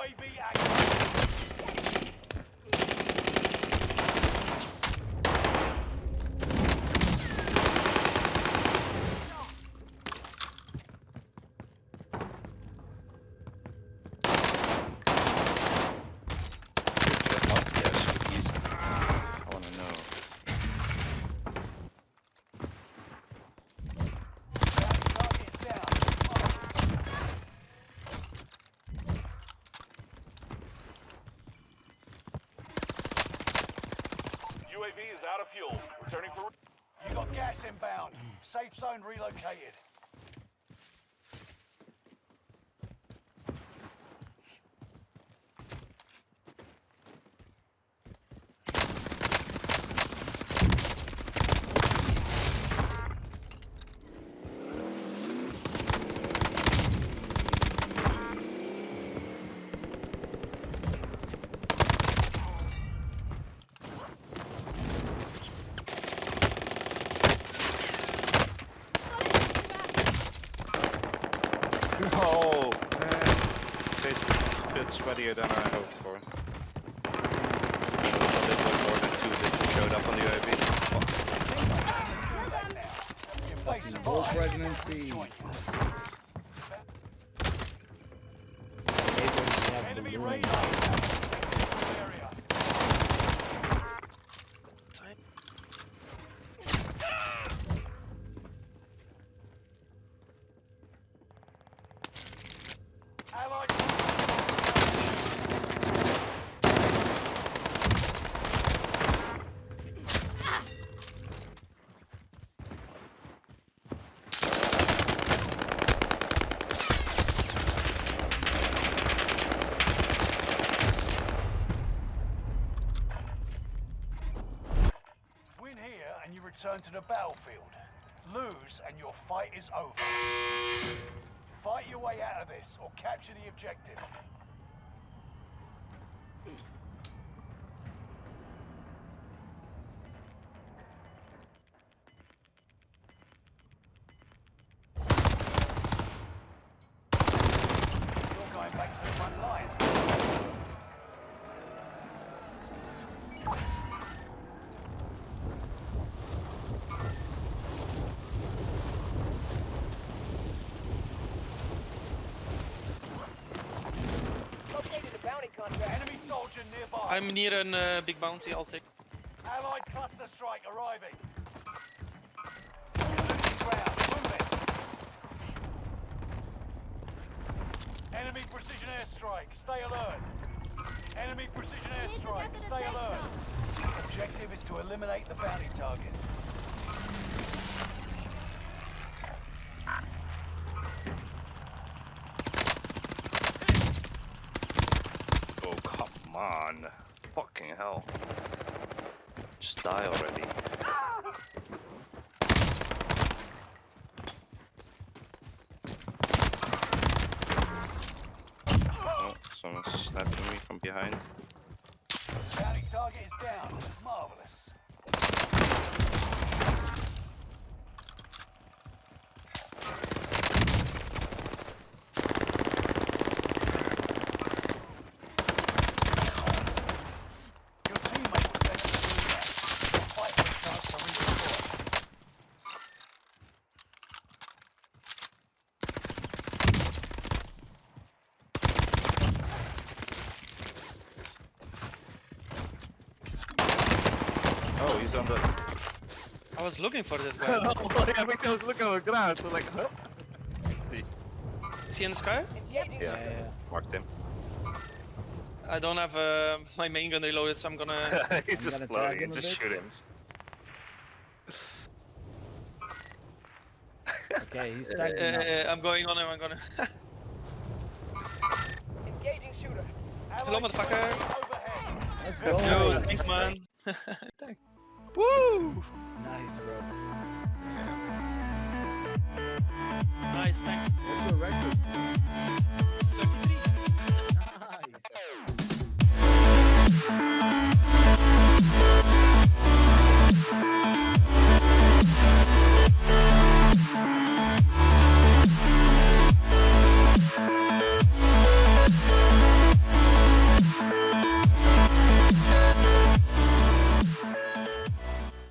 UAV active. Fuel. Returning for... You got gas inbound. Safe zone relocated. Oh, man. It's a bit sweatier than I hoped for. A little more than two that just showed up on the UAV. If they Whole pregnancy. Enemy radar. Area. Allied. Win here and you return to the battlefield. Lose and your fight is over. Fight your way out of this or capture the objective. You're going back to the front line. Located a bounty contract. Enemy soldier nearby. I'm near a uh, big bounty, I'll take. Allied cluster strike arriving. Enemy precision airstrike. Stay alert. Enemy precision airstrike. Stay alert. Objective is to eliminate the bounty target. Oh, come on. Fucking hell. Just die already. Oh, someone's sniping me from behind. Target is down. Marvelous. Your teammate was sent to the gulag. Fight for a chance to redeploy. Oh, he's on the. I was looking for this guy. ja bih htio looking on the ground, so like, huh? Is he in the sky? Engaging Yeah, Yeah, yeah. marked him. I don't have uh, my main gun reloaded, so I'm gonna. he's You just gonna floating, him just shoot him. Okay, he's Uh, up. uh, I'm going on him. I'm gonna. Engaging shooter. Hello, motherfucker. Let's go. Yo, thanks, man. Thanks. Woo! Nice, bro. Nice, thanks. What's your record?